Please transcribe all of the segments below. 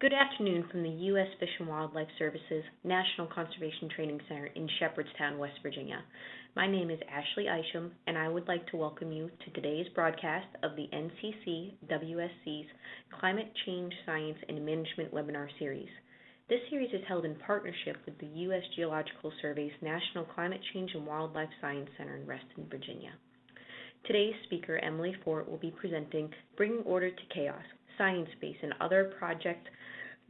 Good afternoon from the U.S. Fish and Wildlife Service's National Conservation Training Center in Shepherdstown, West Virginia. My name is Ashley Isham, and I would like to welcome you to today's broadcast of the NCC WSC's Climate Change Science and Management webinar series. This series is held in partnership with the U.S. Geological Survey's National Climate Change and Wildlife Science Center in Reston, Virginia. Today's speaker, Emily Fort, will be presenting Bringing Order to Chaos, Sciencebase, and Other Project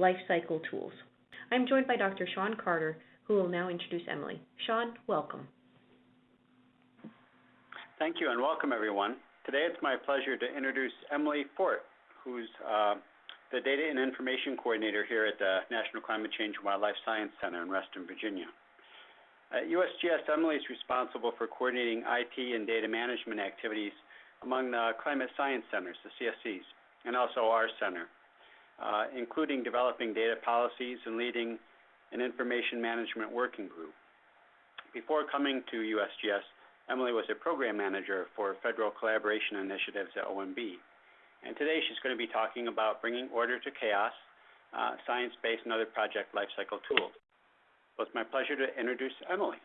Lifecycle Tools. I'm joined by Dr. Sean Carter, who will now introduce Emily. Sean, welcome. Thank you and welcome everyone. Today it's my pleasure to introduce Emily Fort, who's uh, the Data and Information Coordinator here at the National Climate Change and Wildlife Science Center in Reston, Virginia. At USGS, Emily is responsible for coordinating IT and data management activities among the climate science centers, the CSCs, and also our center, uh, including developing data policies and leading an information management working group. Before coming to USGS, Emily was a program manager for federal collaboration initiatives at OMB. And today she's going to be talking about bringing order to chaos, uh, ScienceBase and other project lifecycle tools. So it's my pleasure to introduce Emily.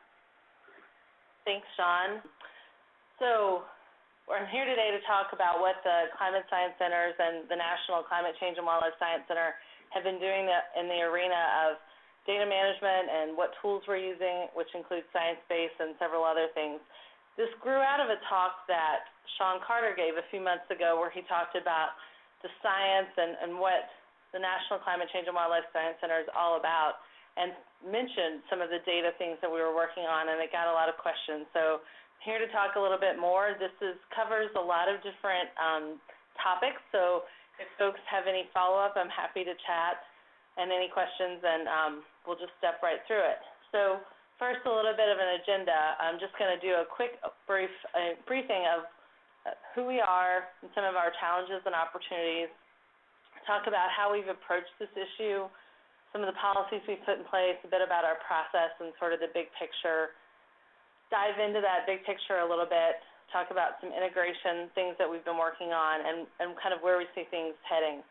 Thanks, Sean. So I'm here today to talk about what the Climate Science Centers and the National Climate Change and Wildlife Science Center have been doing in the arena of data management and what tools we're using, which includes Sciencebase and several other things. This grew out of a talk that Sean Carter gave a few months ago where he talked about the science and, and what the National Climate Change and Wildlife Science Center is all about and mentioned some of the data things that we were working on and it got a lot of questions. So here to talk a little bit more. This is covers a lot of different um, topics, so if folks have any follow-up, I'm happy to chat and any questions, and um, we'll just step right through it. So first, a little bit of an agenda. I'm just going to do a quick brief uh, briefing of uh, who we are and some of our challenges and opportunities, talk about how we've approached this issue, some of the policies we've put in place, a bit about our process and sort of the big picture, dive into that big picture a little bit, talk about some integration things that we've been working on, and, and kind of where we see things heading.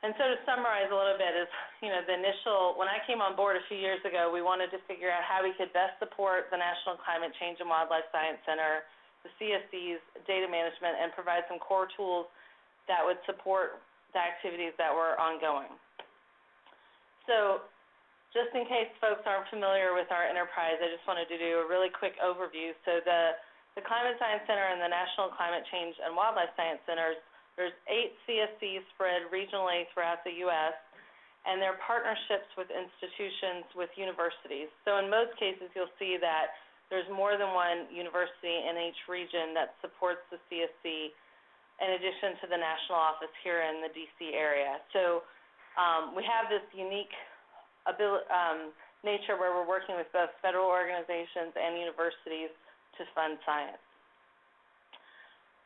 And so to summarize a little bit is, you know, the initial, when I came on board a few years ago, we wanted to figure out how we could best support the National Climate Change and Wildlife Science Center, the CSC's data management, and provide some core tools that would support the activities that were ongoing. So just in case folks aren't familiar with our enterprise, I just wanted to do a really quick overview. So the, the Climate Science Center and the National Climate Change and Wildlife Science Centers, there's eight CSCs spread regionally throughout the U.S., and they're partnerships with institutions, with universities. So in most cases, you'll see that there's more than one university in each region that supports the CSC in addition to the national office here in the D.C. area. So um, we have this unique um, nature where we're working with both federal organizations and universities to fund science.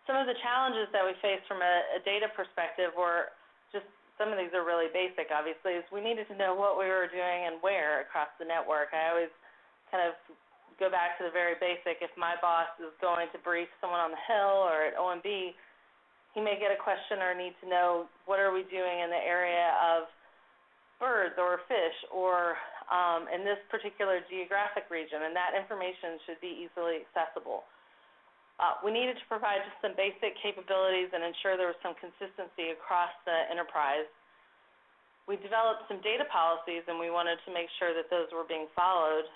Some of the challenges that we faced from a, a data perspective were just some of these are really basic, obviously, is we needed to know what we were doing and where across the network. I always kind of go back to the very basic. If my boss is going to brief someone on the Hill or at OMB, he may get a question or need to know what are we doing in the area of birds or fish or um, in this particular geographic region, and that information should be easily accessible. Uh, we needed to provide just some basic capabilities and ensure there was some consistency across the enterprise. We developed some data policies, and we wanted to make sure that those were being followed.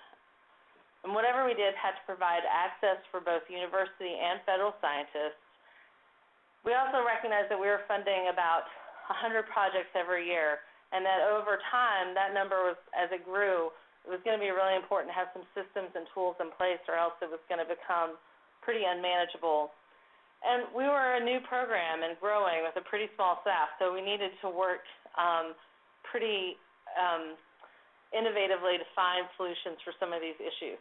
And whatever we did had to provide access for both university and federal scientists. We also recognized that we were funding about 100 projects every year, and that over time, that number was, as it grew, it was going to be really important to have some systems and tools in place, or else it was going to become pretty unmanageable. And we were a new program and growing with a pretty small staff, so we needed to work um, pretty um, innovatively to find solutions for some of these issues.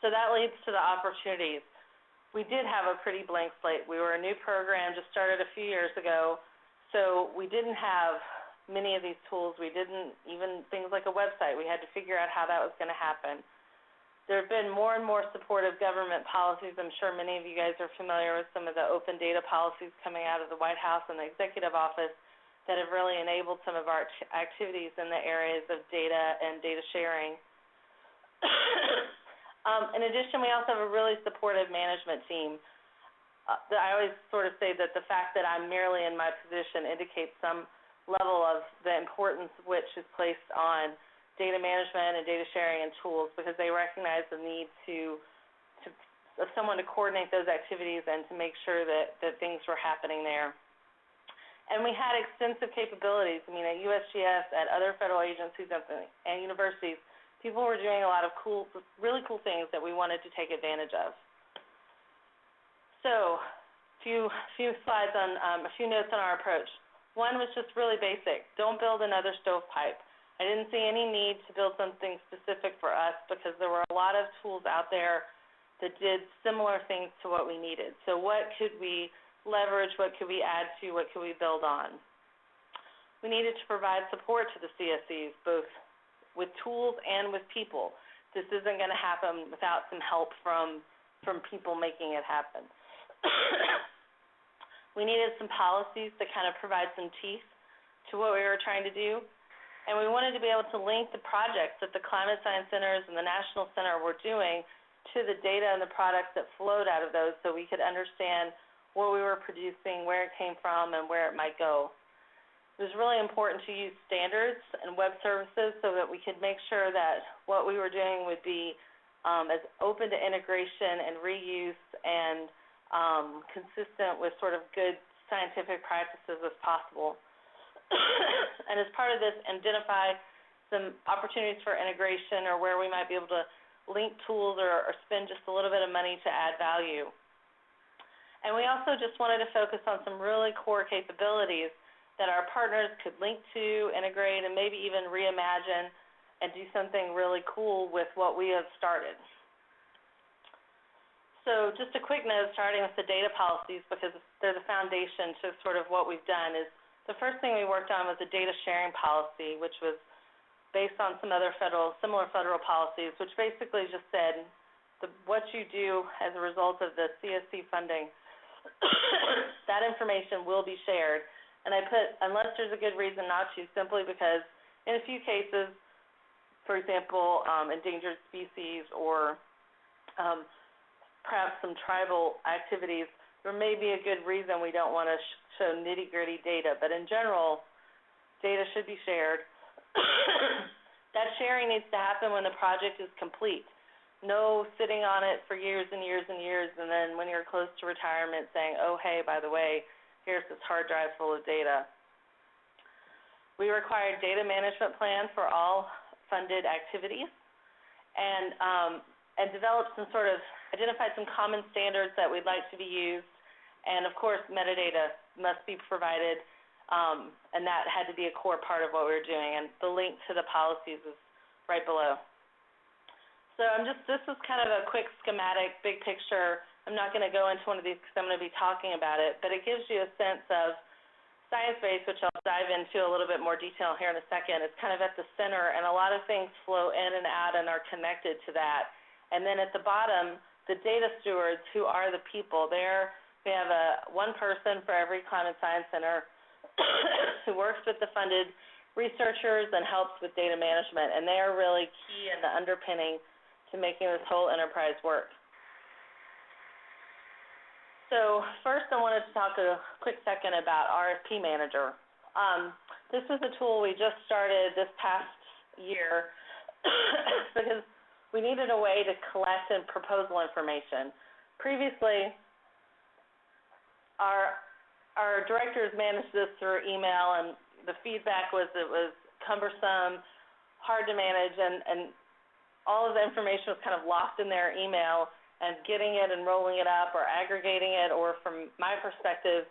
So that leads to the opportunities. We did have a pretty blank slate. We were a new program, just started a few years ago, so we didn't have many of these tools. We didn't even things like a website. We had to figure out how that was going to happen. There have been more and more supportive government policies. I'm sure many of you guys are familiar with some of the open data policies coming out of the White House and the executive office. that have really enabled some of our act- activities in the areas of data and data sharing. um, in addition, we also have a really supportive management team. Uh, I always sort of say that the fact that I'm merely in my position indicates some level of the importance which is placed on data management and data sharing and tools because they recognize the need to, to of someone to coordinate those activities and to make sure that, that things were happening there. And we had extensive capabilities. I mean, at USGS, at other federal agencies and, universities, people were doing a lot of cool, really cool things that we wanted to take advantage of. So, few few slides on um, a few notes on our approach. One was just really basic. Don't build another stovepipe. I didn't see any need to build something specific for us because there were a lot of tools out there that did similar things to what we needed. So what could we leverage, what could we add to, what could we build on. We needed to provide support to the CSCs, both with tools and with people. This isn't going to happen without some help from, from people making it happen. we needed some policies to kind of provide some teeth to what we were trying to do. And we wanted to be able to link the projects that the Climate Science Centers and the National Center were doing to the data and the products that flowed out of those so we could understand what we were producing, where it came from, and where it might go. It was really important to use standards and web services so that we could make sure that what we were doing would be um, as open to integration and reuse and um, consistent with sort of good scientific practices as possible. and as part of this, identify some opportunities for integration or where we might be able to link tools or, or spend just a little bit of money to add value. And we also just wanted to focus on some really core capabilities that our partners could link to, integrate, and maybe even reimagine and do something really cool with what we have started. So just a quick note, starting with the data policies, because they're the foundation to sort of what we've done, is the first thing we worked on was the data sharing policy, which was based on some other federal, similar federal policies, which basically just said the, what you do as a result of the CSC funding that information will be shared. And I put, unless there's a good reason not to, simply because in a few cases, for example, um, endangered species or um, perhaps some tribal activities, there may be a good reason we don't want to sh- show nitty-gritty data. But in general, data should be shared. that sharing needs to happen when the project is complete no sitting on it for years and years and years, and then when you're close to retirement saying, oh, hey, by the way, here's this hard drive full of data. We required data management plans for all funded activities and, um, and developed some sort of, identified some common standards that we'd like to be used, and of course, metadata must be provided, um, and that had to be a core part of what we were doing, and the link to the policies is right below. So I'm just, this is kind of a quick schematic, big picture. I'm not going to go into one of these because I'm going to be talking about it, but it gives you a sense of ScienceBase, which I'll dive into a little bit more detail here in a second. It's kind of at the center, and a lot of things flow in and out and are connected to that. And then at the bottom, the data stewards, who are the people. There, we have a one person for every climate science center who works with the funded researchers and helps with data management, and they are really key in the underpinning to making this whole enterprise work. So first I wanted to talk a quick second about RFP Manager. Um, this was a tool we just started this past year because we needed a way to collect and proposal information. Previously, our our directors managed this through email, and the feedback was it was cumbersome, hard to manage, and, and all of the information was kind of lost in their email and getting it and rolling it up or aggregating it or from my perspective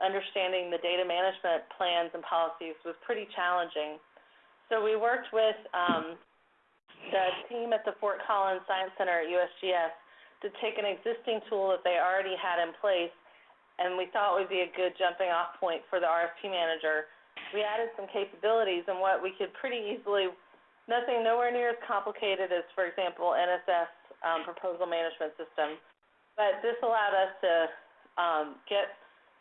understanding the data management plans and policies was pretty challenging. So we worked with um, the team at the Fort Collins Science Center at USGS to take an existing tool that they already had in place and we thought would be a good jumping off point for the RFP manager. We added some capabilities and what we could pretty easily nothing nowhere near as complicated as, for example, NSF um, proposal management system. But this allowed us to um, get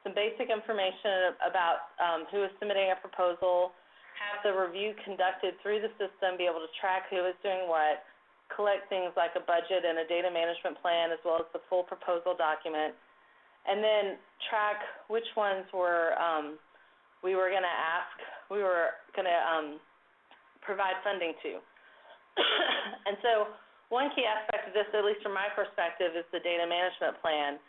some basic information about um, who is submitting a proposal, have the review conducted through the system, be able to track who is doing what, collect things like a budget and a data management plan as well as the full proposal document, and then track which ones were um, we were going to ask, we were going to um, provide funding to. and so one key aspect of this, at least from my perspective, is the data management plan.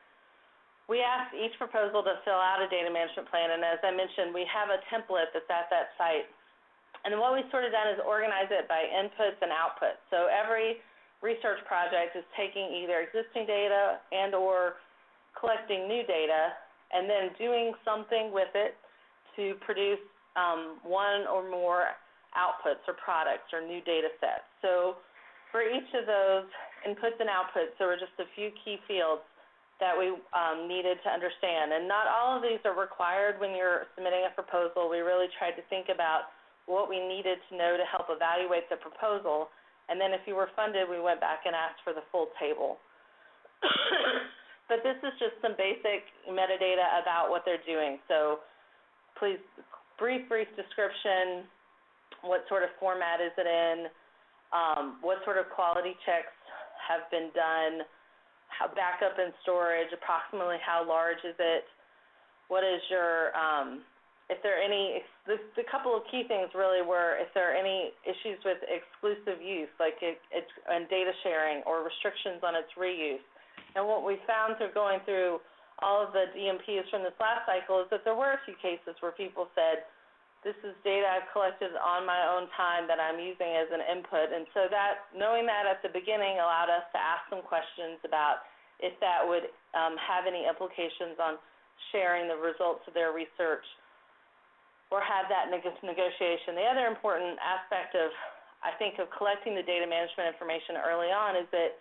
We asked each proposal to fill out a data management plan, and as I mentioned, we have a template that's at that site. And what we've sort of done is organize it by inputs and outputs. So every research project is taking either existing data and or collecting new data and then doing something with it to produce um, one or more outputs or products or new data sets. So for each of those inputs and outputs, there were just a few key fields that we um, needed to understand. And not all of these are required when you're submitting a proposal. We really tried to think about what we needed to know to help evaluate the proposal. And then if you were funded, we went back and asked for the full table. but this is just some basic metadata about what they're doing. So please, brief, brief description, what sort of format is it in, um, what sort of quality checks have been done, how backup and storage, approximately how large is it, what is your, um, if there are any, the, the couple of key things really were if there are any issues with exclusive use, like it, it, and data sharing or restrictions on its reuse. And what we found through going through all of the DMPs from this last cycle is that there were a few cases where people said, this is data I've collected on my own time that I'm using as an input. And so that, knowing that at the beginning allowed us to ask some questions about if that would um, have any implications on sharing the results of their research or have that neg negotiation. The other important aspect of, I think, of collecting the data management information early on is that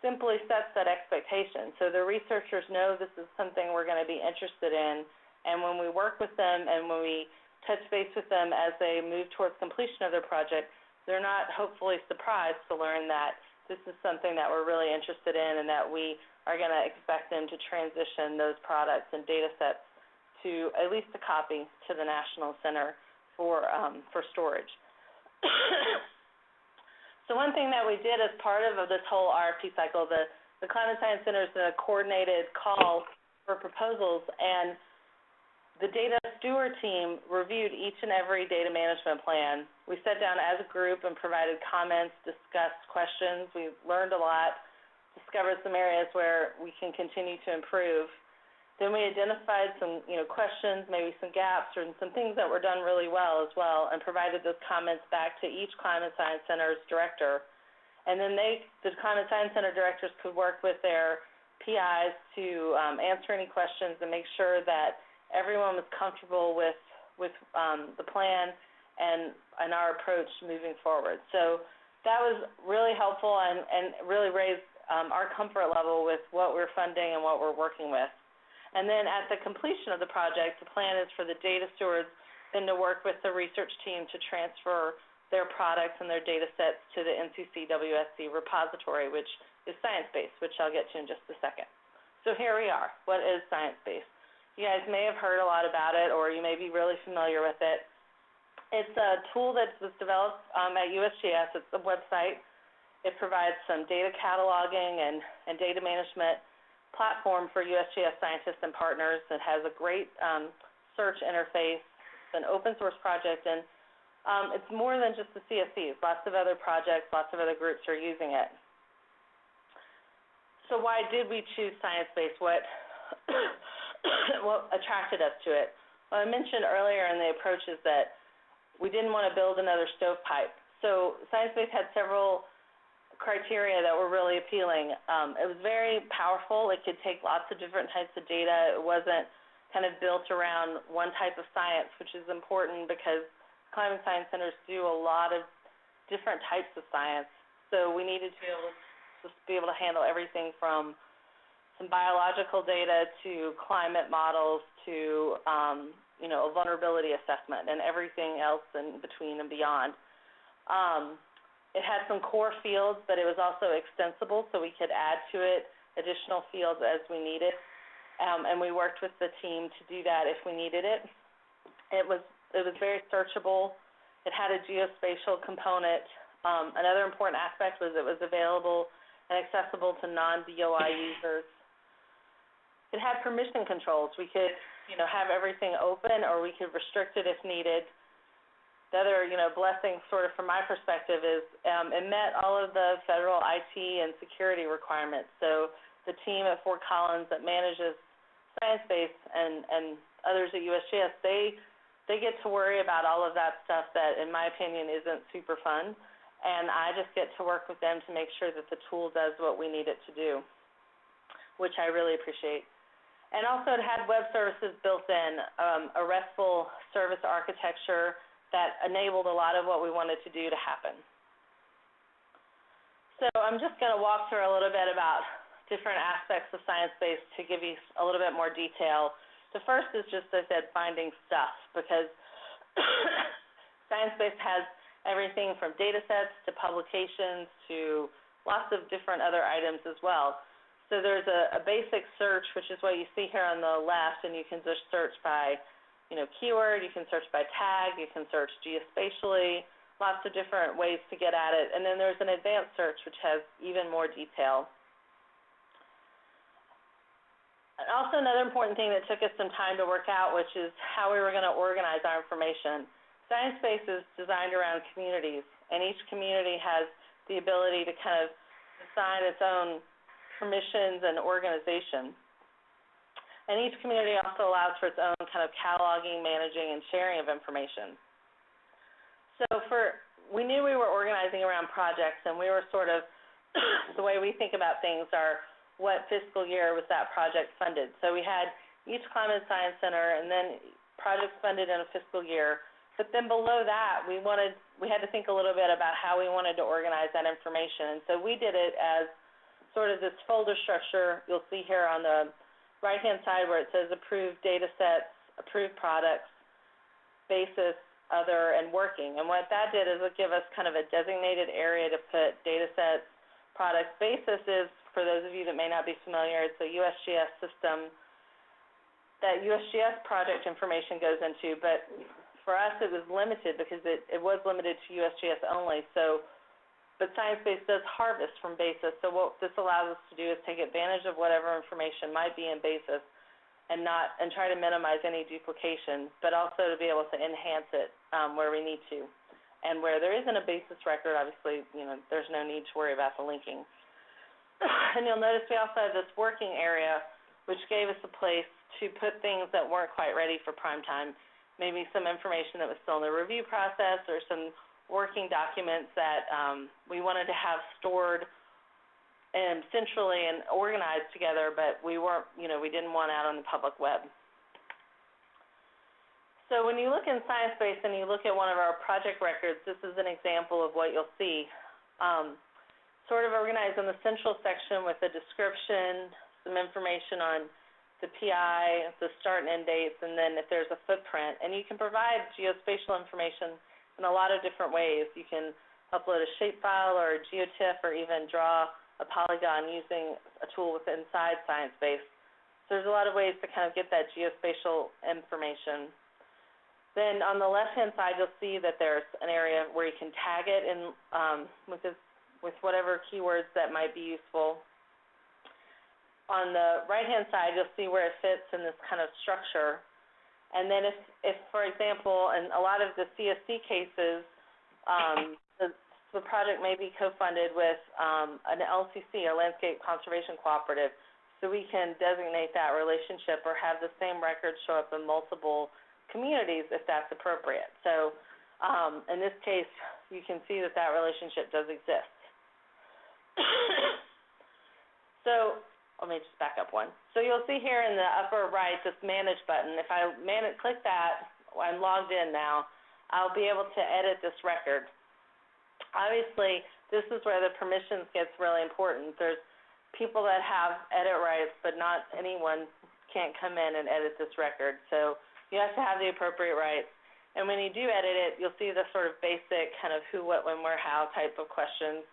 simply sets that expectation. So the researchers know this is something we're going to be interested in, and when we work with them and when we touch base with them as they move towards completion of their project, they're not hopefully surprised to learn that this is something that we're really interested in and that we are going to expect them to transition those products and data sets to at least a copy to the National Center for um, for storage. So one thing that we did as part of this whole RFP cycle, the, the Climate Science Center is a coordinated call for proposals, and the data steward team reviewed each and every data management plan. We sat down as a group and provided comments, discussed questions. We learned a lot, discovered some areas where we can continue to improve. Then we identified some, you know, questions, maybe some gaps or some things that were done really well as well, and provided those comments back to each Climate Science Center's director. And then they, the Climate Science Center directors could work with their PIs to um, answer any questions and make sure that everyone was comfortable with with um, the plan and and our approach moving forward. So that was really helpful and, and really raised um, our comfort level with what we're funding and what we're working with. And then at the completion of the project, the plan is for the data stewards then to work with the research team to transfer their products and their data sets to the NCC WSC repository, which is ScienceBase, which I'll get to in just a second. So here we are. What is ScienceBase? You guys may have heard a lot about it, or you may be really familiar with it. It's a tool that was developed um, at USGS. It's a website. It provides some data cataloging and, and data management platform for USGS scientists and partners that has a great um, search interface. It's an open source project, and um, it's more than just the CSCs. Lots of other projects, lots of other groups are using it. So why did we choose ScienceBase? What, what attracted us to it? Well, I mentioned earlier in the approaches that we didn't want to build another stovepipe. So ScienceBase had several criteria that were really appealing. Um, it was very powerful. It could take lots of different types of data. It wasn't kind of built around one type of science, which is important because climate science centers do a lot of different types of science. So we needed to be able to be able to handle everything from some biological data to climate models to um, you know a vulnerability assessment and everything else in between and beyond. Um, it had some core fields, but it was also extensible, so we could add to it additional fields as we needed. um, and we worked with the team to do that if we needed it. It was it was very searchable. It had a geospatial component. Um, another important aspect was it was available and accessible to non-DOI users. It had permission controls. We could, you know, have everything open or we could restrict it if needed. The other, you know, blessing sort of from my perspective is um, it met all of the federal IT and security requirements. So the team at Fort Collins that manages ScienceBase and, and others at USGS, they they get to worry about all of that stuff that, in my opinion, isn't super fun. And I just get to work with them to make sure that the tool does what we need it to do, which I really appreciate. And also, it had web services built in, um, a RESTful service architecture that enabled a lot of what we wanted to do to happen. So I'm just going to walk through a little bit about different aspects of ScienceBase to give you a little bit more detail. The first is just, I said, finding stuff, because ScienceBase has everything from data sets to publications to lots of different other items as well. So there's a, a basic search, which is what you see here on the left, and you can just search by you know, keyword, you can search by tag, you can search geospatially, lots of different ways to get at it. And then there's an advanced search, which has even more detail. And also another important thing that took us some time to work out, which is how we were going to organize our information. ScienceBase is designed around communities, and each community has the ability to kind of assign its own permissions and organization. And each community also allows for its own kind of cataloging, managing, and sharing of information. So for we knew we were organizing around projects, and we were sort of the way we think about things are what fiscal year was that project funded. So we had each climate science center and then projects funded in a fiscal year. But then below that, we wanted we had to think a little bit about how we wanted to organize that information. And so we did it as sort of this folder structure you'll see here on the right hand side where it says approved data sets, approved products, basis, other, and working. And what that did is it give us kind of a designated area to put data sets, products. Basis is for those of you that may not be familiar, it's a USGS system that USGS project information goes into, but for us it was limited because it, it was limited to USGS only. So, but ScienceBase does harvest from BASIS. So what this allows us to do is take advantage of whatever information might be in BASIS and not and try to minimize any duplication, but also to be able to enhance it um, where we need to. And where there isn't a basis record, obviously, you know, there's no need to worry about the linking. and you'll notice we also have this working area, which gave us a place to put things that weren't quite ready for prime time. Maybe some information that was still in the review process or some working documents that um, we wanted to have stored and centrally and organized together, but we weren't, you know, we didn't want out on the public web. So when you look in ScienceBase and you look at one of our project records, this is an example of what you'll see. Um, sort of organized in the central section with a description, some information on the PI, the start and end dates, and then if there's a footprint. And you can provide geospatial information in a lot of different ways. You can upload a shapefile or a geotiff or even draw a polygon using a tool inside ScienceBase. So there's a lot of ways to kind of get that geospatial information. Then on the left-hand side, you'll see that there's an area where you can tag it in um, with this with whatever keywords that might be useful. On the right-hand side, you'll see where it fits in this kind of structure. And then if, if for example, in a lot of the CSC cases, um, the, the project may be co-funded with um, an LCC, a Landscape Conservation Cooperative, so we can designate that relationship or have the same record show up in multiple communities if that's appropriate. So um, in this case, you can see that that relationship does exist. so let me just back up one. So you'll see here in the upper right this manage button. If I man click that, I'm logged in now, I'll be able to edit this record. Obviously, this is where the permissions gets really important. There's people that have edit rights, but not anyone can't come in and edit this record. So you have to have the appropriate rights. And when you do edit it, you'll see the sort of basic kind of who, what, when, where, how type of questions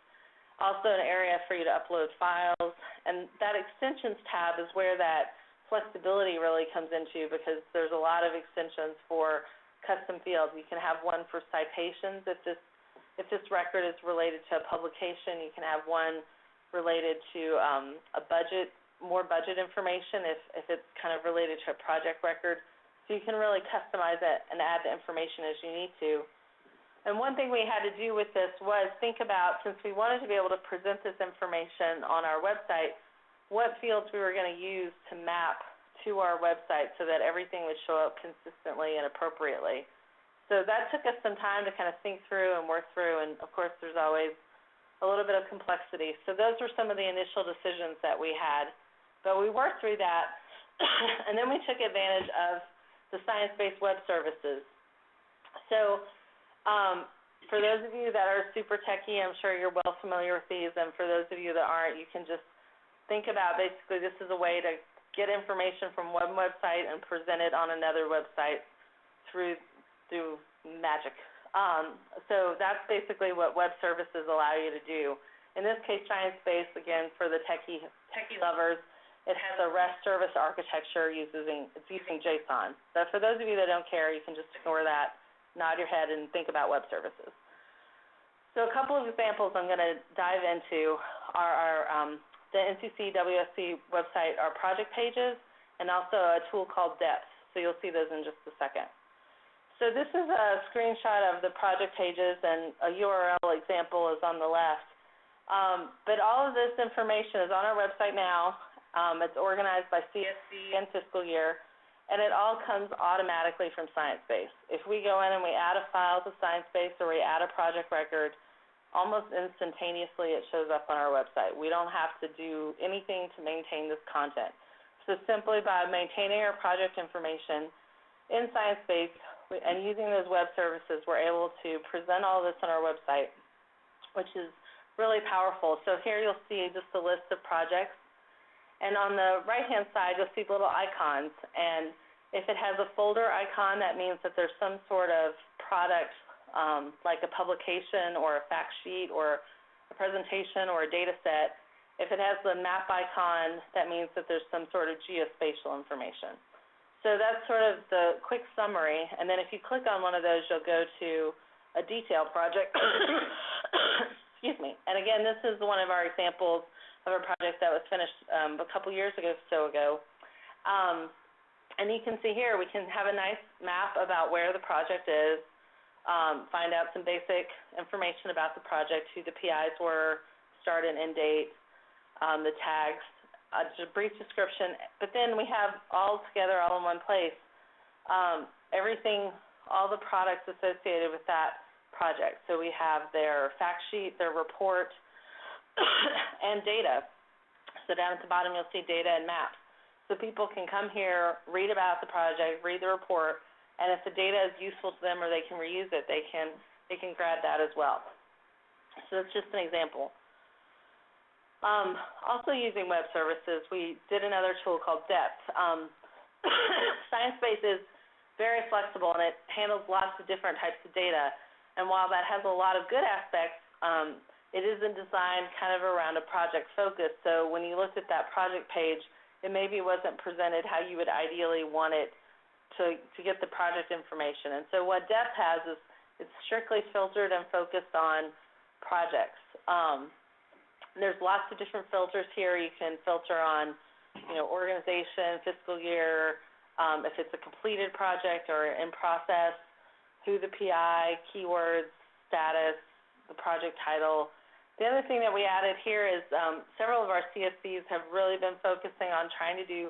also an area for you to upload files. And that extensions tab is where that flexibility really comes into because there's a lot of extensions for custom fields. You can have one for citations if this if this record is related to a publication. You can have one related to um, a budget, more budget information if if it's kind of related to a project record. So you can really customize it and add the information as you need to. And one thing we had to do with this was think about, since we wanted to be able to present this information on our website, what fields we were going to use to map to our website so that everything would show up consistently and appropriately. So that took us some time to kind of think through and work through, and of course there's always a little bit of complexity. So those were some of the initial decisions that we had. But we worked through that, and then we took advantage of the ScienceBase web services. So um, for those of you that are super techy, I'm sure you're well familiar with these, and for those of you that aren't, you can just think about basically this is a way to get information from one website and present it on another website through through magic. Um, so that's basically what web services allow you to do. In this case, Sciencebase, again, for the techie techie lovers, it has a REST service architecture using it's using JSON. So for those of you that don't care, you can just ignore that nod your head and think about web services. So a couple of examples I'm going to dive into are our, um, the NCC WSC website, our project pages, and also a tool called Depth. So you'll see those in just a second. So this is a screenshot of the project pages, and a URL example is on the left. Um, but all of this information is on our website now. Um, it's organized by CSC and fiscal year and it all comes automatically from Sciencebase. If we go in and we add a file to Sciencebase or we add a project record, almost instantaneously it shows up on our website. We don't have to do anything to maintain this content. So simply by maintaining our project information in Sciencebase and using those web services, we're able to present all this on our website, which is really powerful. So here you'll see just a list of projects and on the right-hand side, you'll see little icons. And if it has a folder icon, that means that there's some sort of product, um, like a publication or a fact sheet or a presentation or a data set. If it has the map icon, that means that there's some sort of geospatial information. So that's sort of the quick summary. And then if you click on one of those, you'll go to a detail project. Excuse me. And again, this is one of our examples of a project that was finished um, a couple years ago, so ago. Um, and you can see here, we can have a nice map about where the project is, um, find out some basic information about the project, who the PIs were, start and end date, um, the tags, uh, just a brief description. But then we have all together, all in one place, um, everything, all the products associated with that project. So we have their fact sheet, their report, and data. So down at the bottom you'll see data and maps. So people can come here, read about the project, read the report, and if the data is useful to them or they can reuse it, they can they can grab that as well. So that's just an example. Um, also using web services, we did another tool called Depth. Um, Sciencebase is very flexible and it handles lots of different types of data. And while that has a lot of good aspects, um, it isn't designed kind of around a project focus. So when you looked at that project page, it maybe wasn't presented how you would ideally want it to to get the project information. And so what Depth has is it's strictly filtered and focused on projects. Um, there's lots of different filters here. You can filter on, you know, organization, fiscal year, um, if it's a completed project or in process, who the PI, keywords, status, the project title, the other thing that we added here is um, several of our CSCs have really been focusing on trying to do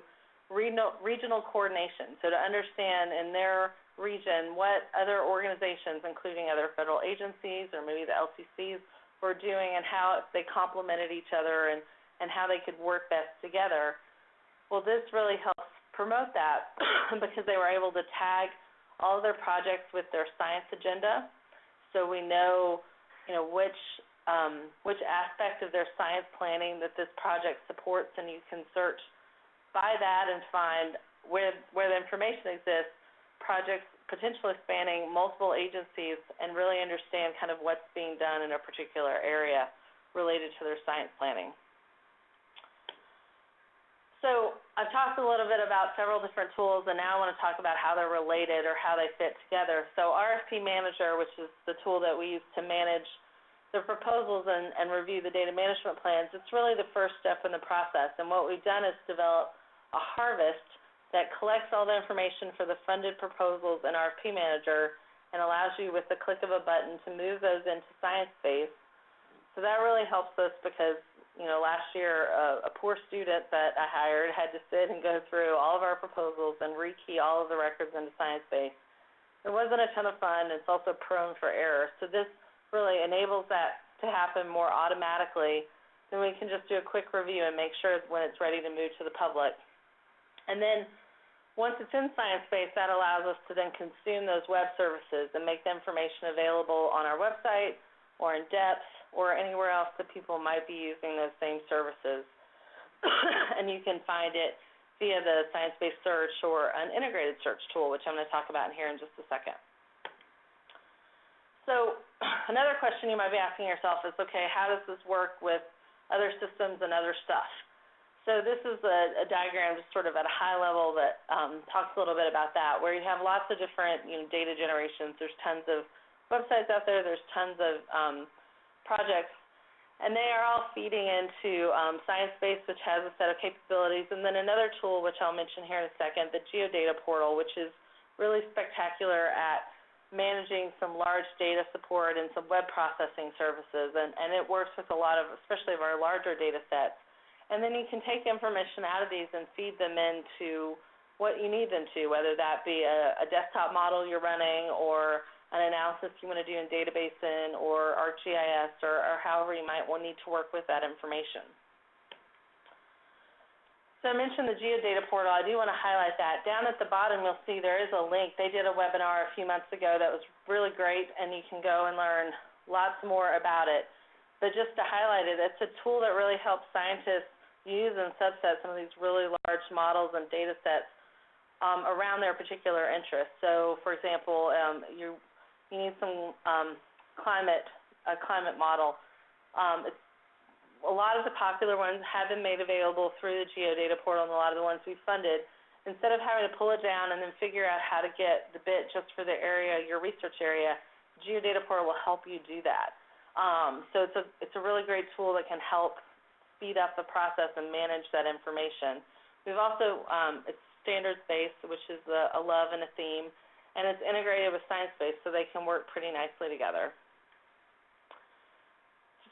regional, coordination. So to understand in their region what other organizations, including other federal agencies or maybe the LCCs, were doing and how they complemented each other and, and how they could work best together. Well, this really helps promote that because they were able to tag all of their projects with their science agenda so we know you know which um, which aspect of their science planning that this project supports, and you can search by that and find where where the information exists, projects potentially spanning multiple agencies, and really understand kind of what's being done in a particular area related to their science planning. So I've talked a little bit about several different tools, and now I want to talk about how they're related or how they fit together. So RFP Manager, which is the tool that we use to manage the proposals and, and review the data management plans, it's really the first step in the process. And what we've done is develop a harvest that collects all the information for the funded proposals in RFP Manager and allows you with the click of a button to move those into ScienceBase. So that really helps us because you know, last year, a, a poor student that I hired had to sit and go through all of our proposals and rekey all of the records into ScienceBase. It wasn't a ton of fun. It's also prone for error. So this really enables that to happen more automatically. Then we can just do a quick review and make sure when it's ready to move to the public. And then once it's in ScienceBase, that allows us to then consume those web services and make the information available on our website or in depth or anywhere else that people might be using those same services. and you can find it via the ScienceBase search or an integrated search tool, which I'm going to talk about here in just a second. So another question you might be asking yourself is, okay, how does this work with other systems and other stuff? So this is a, a diagram just sort of at a high level that um, talks a little bit about that, where you have lots of different you know, data generations. There's tons of websites out there. There's tons of um, projects, and they are all feeding into um, ScienceBase, which has a set of capabilities, and then another tool, which I'll mention here in a second, the Geodata Portal, which is really spectacular at managing some large data support and some web processing services, and, and it works with a lot of, especially of our larger data sets. And then you can take information out of these and feed them into what you need them to, whether that be a, a desktop model you're running or an analysis you want to do in Data Basin or ArcGIS or, or however you might need to work with that information. So I mentioned the Geodata portal. I do want to highlight that. Down at the bottom, you'll see there is a link. They did a webinar a few months ago that was really great, and you can go and learn lots more about it. But just to highlight it, it's a tool that really helps scientists use and subset some of these really large models and data sets um, around their particular interests. So, for example, um, you you need some um, climate a climate model. Um, it's, a lot of the popular ones have been made available through the Geodata portal, and a lot of the ones we funded. Instead of having to pull it down and then figure out how to get the bit just for the area, your research area, Geodata portal will help you do that. Um, so it's a it's a really great tool that can help speed up the process and manage that information. We've also um, it's standards based, which is a, a love and a theme and it's integrated with ScienceBase so they can work pretty nicely together.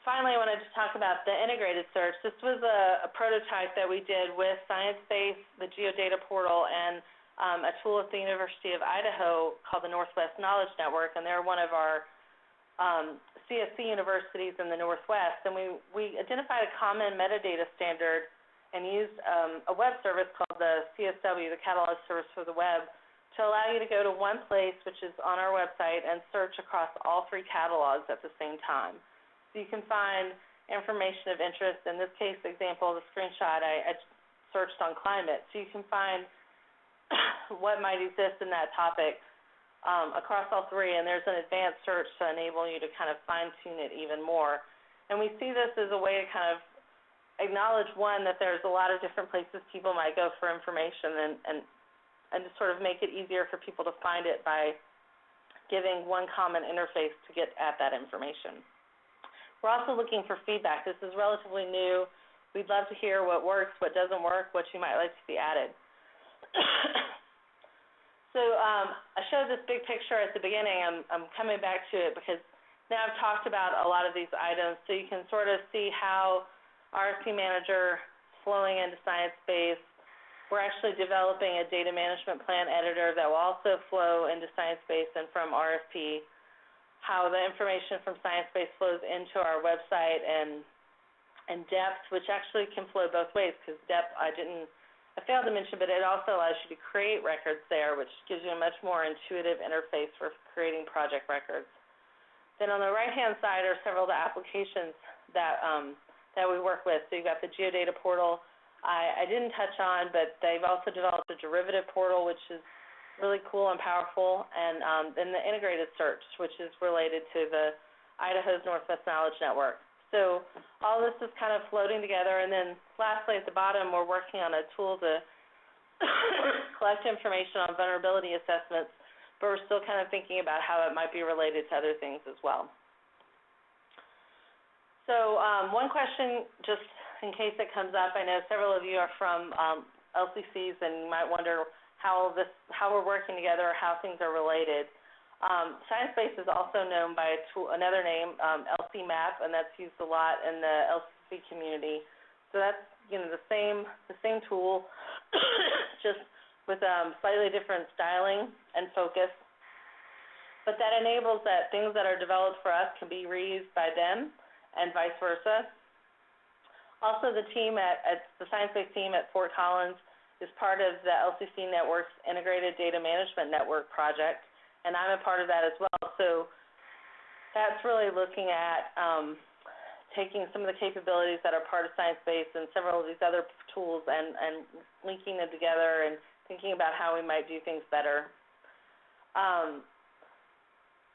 Finally, I wanted to talk about the integrated search. This was a, a prototype that we did with ScienceBase, the Geodata portal, and um, a tool at the University of Idaho called the Northwest Knowledge Network, and they're one of our um, CSC universities in the Northwest. And we, we identified a common metadata standard and used um, a web service called the CSW, the Catalog Service for the Web, to allow you to go to one place, which is on our website, and search across all three catalogs at the same time. So you can find information of interest. In this case example, the screenshot, I, I searched on climate. So you can find what might exist in that topic um, across all three, and there's an advanced search to enable you to kind of fine-tune it even more. And we see this as a way to kind of acknowledge, one, that there's a lot of different places people might go for information, and, and and to sort of make it easier for people to find it by giving one common interface to get at that information. We're also looking for feedback. This is relatively new. We'd love to hear what works, what doesn't work, what you might like to see added. so um, I showed this big picture at the beginning. I'm, I'm coming back to it because now I've talked about a lot of these items, so you can sort of see how RFP Manager flowing into ScienceBase, we're actually developing a data management plan editor that will also flow into ScienceBase and from RFP, how the information from ScienceBase flows into our website and and depth, which actually can flow both ways because depth I didn't I failed to mention, but it also allows you to create records there, which gives you a much more intuitive interface for creating project records. Then on the right-hand side are several of the applications that um, that we work with. So you've got the Geodata portal, I, I didn't touch on, but they've also developed a derivative portal, which is really cool and powerful, and um, then the integrated search, which is related to the Idaho's Northwest Knowledge Network. So all this is kind of floating together, and then lastly at the bottom, we're working on a tool to collect information on vulnerability assessments, but we're still kind of thinking about how it might be related to other things as well. So um, one question, just in case it comes up, I know several of you are from um, LCCs and you might wonder how this, how we're working together, or how things are related. Um, ScienceBase is also known by tool, another name, um, LCMAP, and that's used a lot in the LCC community. So that's you know the same the same tool, just with um, slightly different styling and focus. But that enables that things that are developed for us can be reused by them and vice versa. Also, the team at, at the ScienceBase team at Fort Collins is part of the LCC Network's Integrated Data Management Network project, and I'm a part of that as well. So that's really looking at um, taking some of the capabilities that are part of ScienceBase and several of these other tools and, and linking them together and thinking about how we might do things better. Um,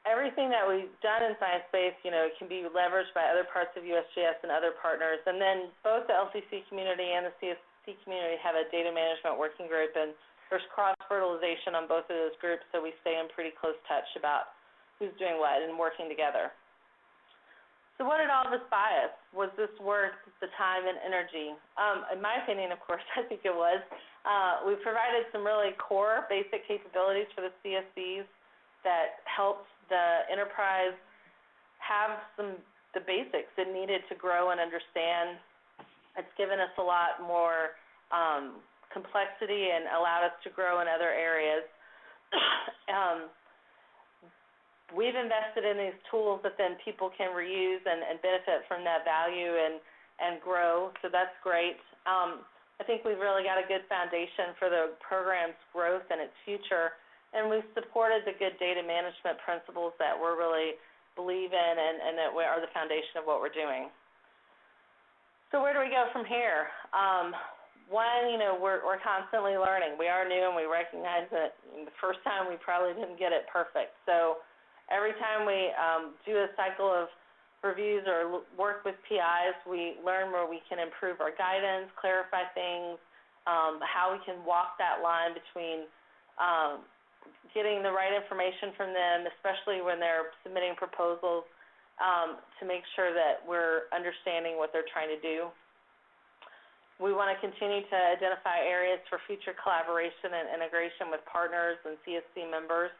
everything that we've done in ScienceBase, you know, can be leveraged by other parts of USGS and other partners. And then both the LCC community and the Community have a data management working group, and there's cross-fertilization on both of those groups, so we stay in pretty close touch about who's doing what and working together. So what did all this buy us? Was this worth the time and energy? Um, in my opinion, of course, I think it was. Uh, we provided some really core basic capabilities for the CSCs that helped the enterprise have some the basics it needed to grow and understand. It's given us a lot more um, complexity and allowed us to grow in other areas. um, we've invested in these tools that then people can reuse and, and benefit from that value and, and grow. So that's great. Um, I think we've really got a good foundation for the program's growth and its future. And we've supported the good data management principles that we're really believe in and, and that are the foundation of what we're doing. So where do we go from here? Um, one, you know, we're, we're constantly learning. We are new and we recognize that the first time we probably didn't get it perfect. So every time we um, do a cycle of reviews or work with PIs, we learn where we can improve our guidance, clarify things, um, how we can walk that line between um, getting the right information from them, especially when they're submitting proposals, um, to make sure that we're understanding what they're trying to do. We want to continue to identify areas for future collaboration and integration with partners and CSC members.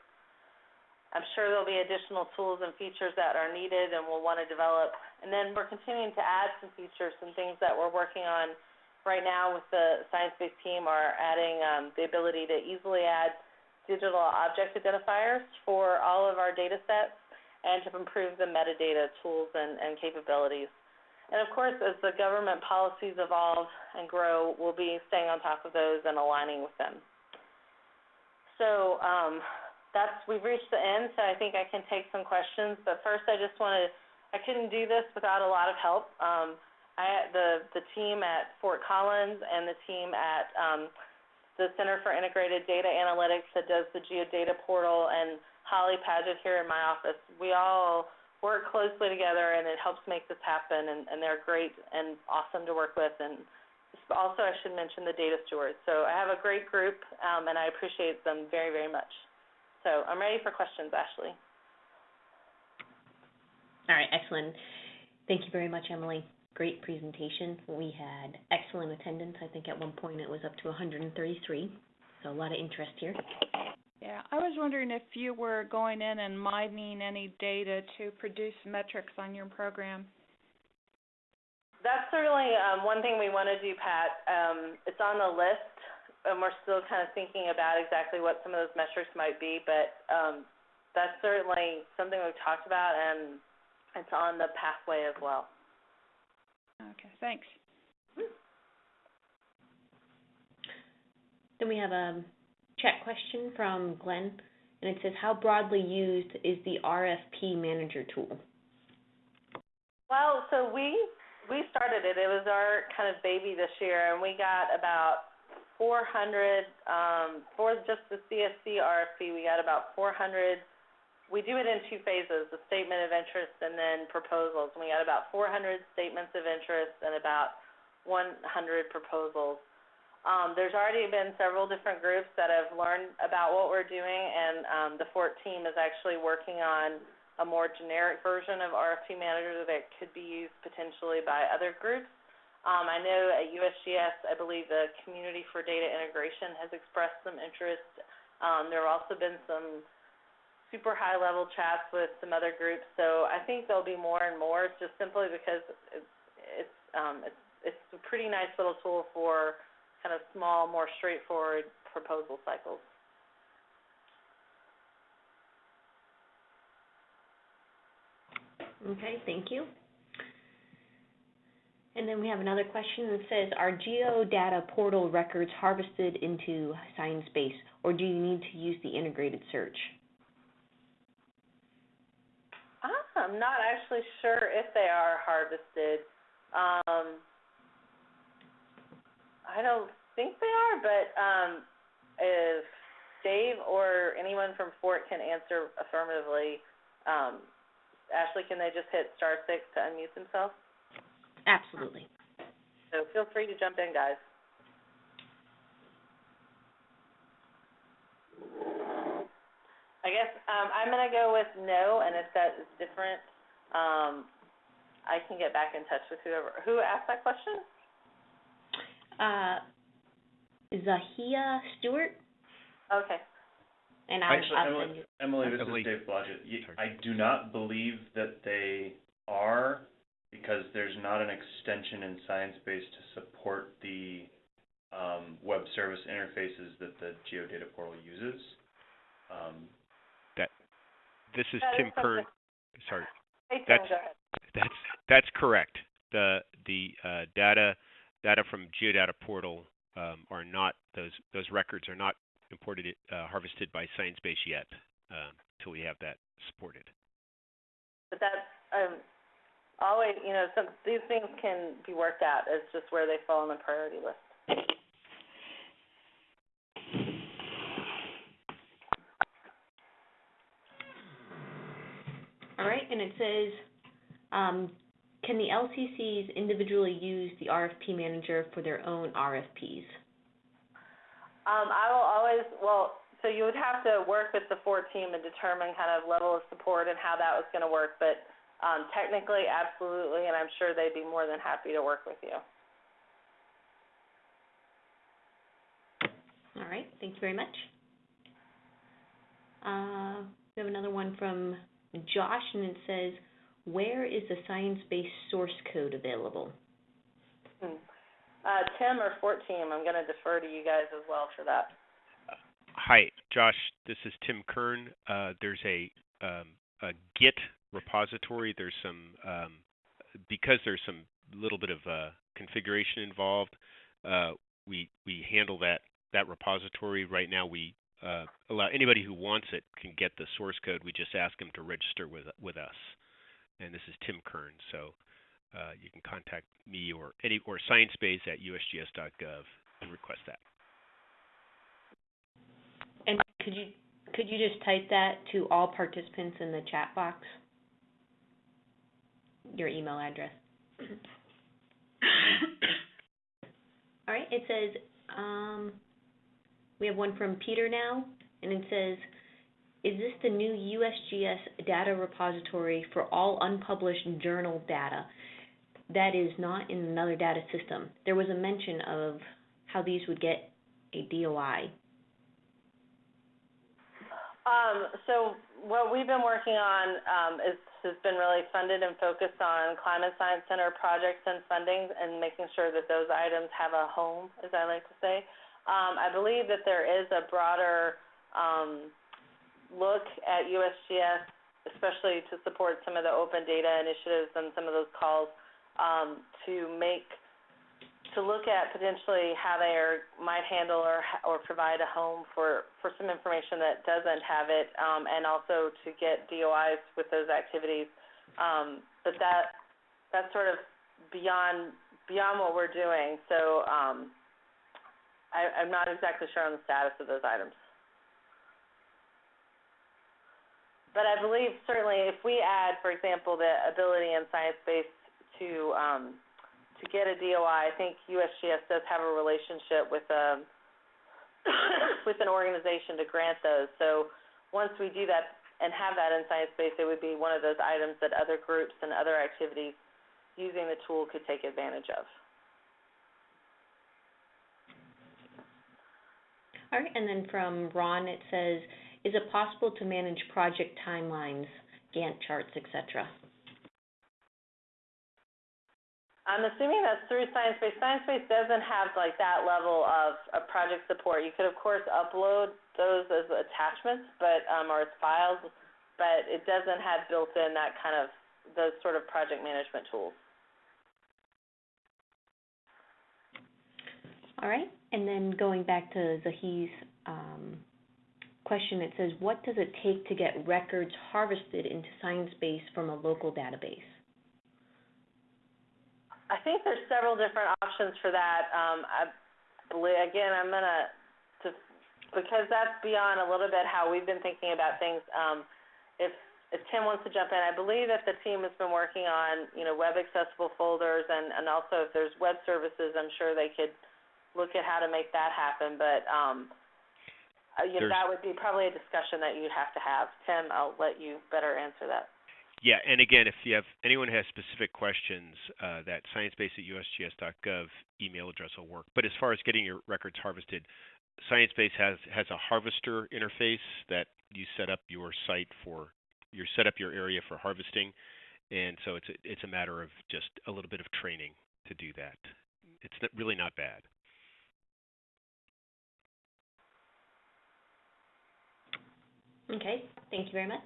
I'm sure there'll be additional tools and features that are needed and we'll want to develop. And then we're continuing to add some features and things that we're working on right now with the ScienceBase team are adding um, the ability to easily add digital object identifiers for all of our data sets and to improve the metadata tools and, and capabilities. And of course, as the government policies evolve and grow, we'll be staying on top of those and aligning with them. So um, that's we've reached the end, so I think I can take some questions. But first, I just want to I couldn't do this without a lot of help. Um, I the the team at Fort Collins and the team at um, the Center for Integrated Data Analytics that does the GeoData portal and Holly Paget here in my office. We all work closely together and it helps make this happen and, and they're great and awesome to work with and also I should mention the data stewards. So I have a great group um, and I appreciate them very, very much. So I'm ready for questions, Ashley. All right, excellent. Thank you very much, Emily. Great presentation. We had excellent attendance. I think at one point it was up to 133, so a lot of interest here. Yeah, I was wondering if you were going in and mining any data to produce metrics on your program. That's certainly um, one thing we want to do, Pat. Um, it's on the list and we're still kind of thinking about exactly what some of those metrics might be, but um, that's certainly something we've talked about, and it's on the pathway as well. Okay, thanks. Then we have a chat question from Glenn, and it says, how broadly used is the RFP Manager tool? Well, so we we started it. It was our kind of baby this year, and we got about 400 um, for just the CSC RFP. We got about 400. We do it in two phases: the statement of interest and then proposals. And we got about 400 statements of interest and about 100 proposals. Um, there's already been several different groups that have learned about what we're doing, and um, the FORT team is actually working on a more generic version of RFP Manager that could be used potentially by other groups. Um, I know at USGS, I believe the Community for Data Integration has expressed some interest. Um, there have also been some super high-level chats with some other groups, so I think there'll be more and more, just simply because it's it's um, it's, it's a pretty nice little tool for kind of small, more straightforward proposal cycles. Okay, thank you. And then we have another question that says, are geodata portal records harvested into ScienceBase, or do you need to use the integrated search? Ah, I'm not actually sure if they are harvested. Um, I don't think they are, but um, if Dave or anyone from Fort can answer affirmatively, um, Ashley, can they just hit star six to unmute themselves? Absolutely. So feel free to jump in, guys. I guess um, I'm going to go with no, and if that is different, um, I can get back in touch with whoever. Who asked that question? Uh, Zahia Stewart, Okay. and I'll, Actually, I'll Emily, send. Emily, this Emily. is Dave Blodgett. I do not believe that they are, because there's not an extension in ScienceBase to support the, um, web service interfaces that the Geodata portal uses. Um, This is That is Tim Kern. something- Sorry, Hey, Tim, That's- go ahead. that's that's correct. The the uh, data data from Geodata portal um, are not those those records are not imported uh, harvested by ScienceBase yet um, until we have that supported. But that's um, always, you know, some these things can be worked out. It's just where they fall on the priority list. All right, and it says, um, can the LCCs individually use the RFP manager for their own RFPs? Um, I will always, well, so you would have to work with the Fort team and determine kind of level of support and how that was going to work. But um, technically, absolutely, and I'm sure they'd be more than happy to work with you. All right, thank you very much. Uh, we have another one from Josh, and it says, where is the ScienceBase source code available? Hmm. Uh, Tim or Fort team, I'm going to defer to you guys as well for that. Hi, Josh. This is Tim Kern. Uh, there's a, um, a Git repository. There's some um, because there's some little bit of uh, configuration involved. Uh, we we handle that that repository right now. We uh, allow anybody who wants it can get the source code. We just ask them to register with with us. And this is Tim Kern. So uh, you can contact me or any or sciencebase at usgs.gov and request that. And could you, could you just type that to all participants in the chat box? Your email address. All right, it says, um, we have one from Peter now, and it says, is this the new USGS data repository for all unpublished journal data that is not in another data system? There was a mention of how these would get a DOI. Um, so what we've been working on um, is has been really funded and focused on climate science center projects and funding and making sure that those items have a home, as I like to say. Um, I believe that there is a broader um, look at USGS, especially to support some of the open data initiatives and some of those calls um, to make to look at potentially how they are, might handle or or provide a home for for some information that doesn't have it, um, and also to get DOIs with those activities. Um, but that that's sort of beyond beyond what we're doing. So um, I, I'm not exactly sure on the status of those items. But I believe certainly if we add, for example, the ability in ScienceBase to um, to get a DOI, I think USGS does have a relationship with um with an organization to grant those. So once we do that and have that in ScienceBase, it would be one of those items that other groups and other activities using the tool could take advantage of. All right, and then from Ron, it says, is it possible to manage project timelines, Gantt charts, et cetera? I'm assuming that's through ScienceBase. ScienceBase doesn't have like that level of, of project support. You could of course upload those as attachments, but um, or as files, but it doesn't have built in that kind of those sort of project management tools. All right, and then going back to Zahi's um, question, it says, what does it take to get records harvested into ScienceBase from a local database? I think there's several different options for that. Um, I believe, again, I'm gonna, to, because that's beyond a little bit how we've been thinking about things. Um, if, if Tim wants to jump in, I believe that the team has been working on, you know, web accessible folders and, and also if there's web services, I'm sure they could look at how to make that happen. But, um, you know, that would be probably a discussion that you'd have to have. Tim, I'll let you better answer that. Yeah, and again, if you have anyone has specific questions, uh, that sciencebase at usgs.gov email address will work. But as far as getting your records harvested, ScienceBase has has a harvester interface that you set up your site for, you set up your area for harvesting, and so it's a, it's a matter of just a little bit of training to do that. It's really not bad. Okay, thank you very much.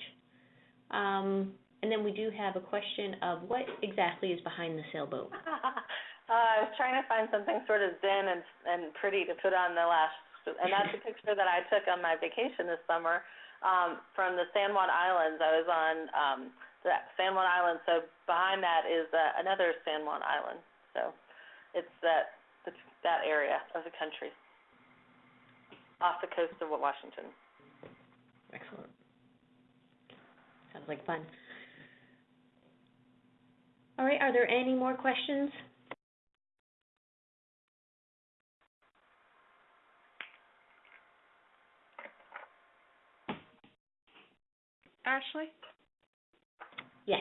Um, and then we do have a question of what exactly is behind the sailboat? uh, I was trying to find something sort of zen and and pretty to put on the last, and that's a picture that I took on my vacation this summer um, from the San Juan Islands. I was on um, the San Juan Island, so behind that is uh, another San Juan Island. So it's that that area of the country off the coast of Washington. Excellent. Sounds like fun. All right, are there any more questions? Ashley? Yes.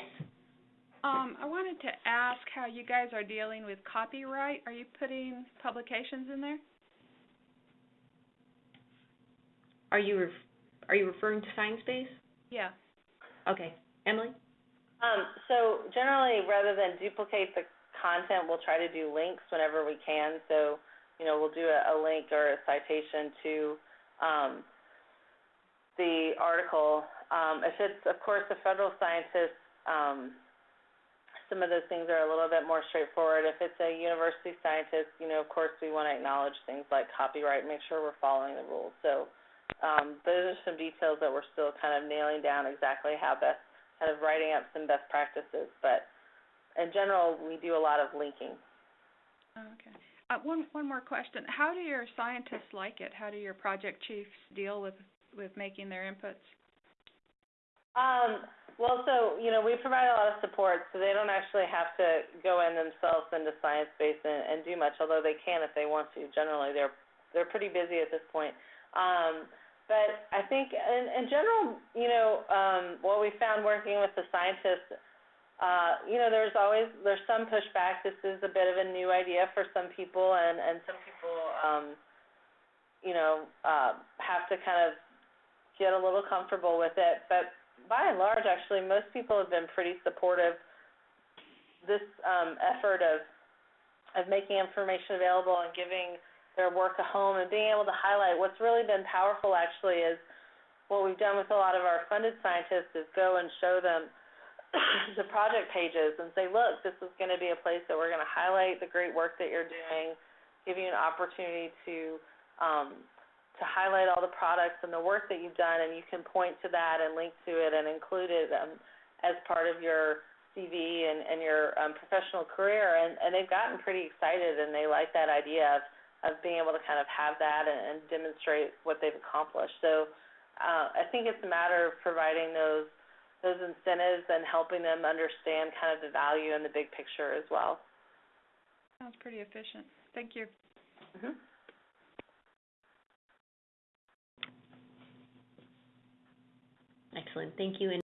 Um, I wanted to ask how you guys are dealing with copyright. Are you putting publications in there? Are you ref- are you referring to ScienceBase? Yeah. Okay. Emily? Um, so generally, rather than duplicate the content, we'll try to do links whenever we can. So, you know, we'll do a, a link or a citation to um, the article. Um, if it's, of course, a federal scientist, um, some of those things are a little bit more straightforward. If it's a university scientist, you know, of course, we want to acknowledge things like copyright, make sure we're following the rules. So um, those are some details that we're still kind of nailing down exactly how best, kind of writing up some best practices. But in general, we do a lot of linking. Okay. Uh, one one more question. How do your scientists like it? How do your project chiefs deal with with making their inputs? Um, well, so you know, we provide a lot of support, so they don't actually have to go in themselves into ScienceBase and, and do much, although they can if they want to. Generally, they're they're pretty busy at this point. Um, but I think, in, in general, you know, um, what we found working with the scientists, uh, you know, there's always there's some pushback. This is a bit of a new idea for some people, and and some people, um, you know, uh, have to kind of get a little comfortable with it. But by and large, actually, most people have been pretty supportive. This um, effort of of making information available and giving their work at home and being able to highlight what's really been powerful actually is what we've done with a lot of our funded scientists is go and show them the project pages and say, look, this is going to be a place that we're going to highlight the great work that you're doing, give you an opportunity to um, to highlight all the products and the work that you've done, and you can point to that and link to it and include it um, as part of your CV and, and your um, professional career. And, and they've gotten pretty excited, and they like that idea of, of being able to kind of have that and, and demonstrate what they've accomplished. So uh, I think it's a matter of providing those those incentives and helping them understand kind of the value and the big picture as well. Sounds pretty efficient. Thank you. Mhm. Excellent, thank you. And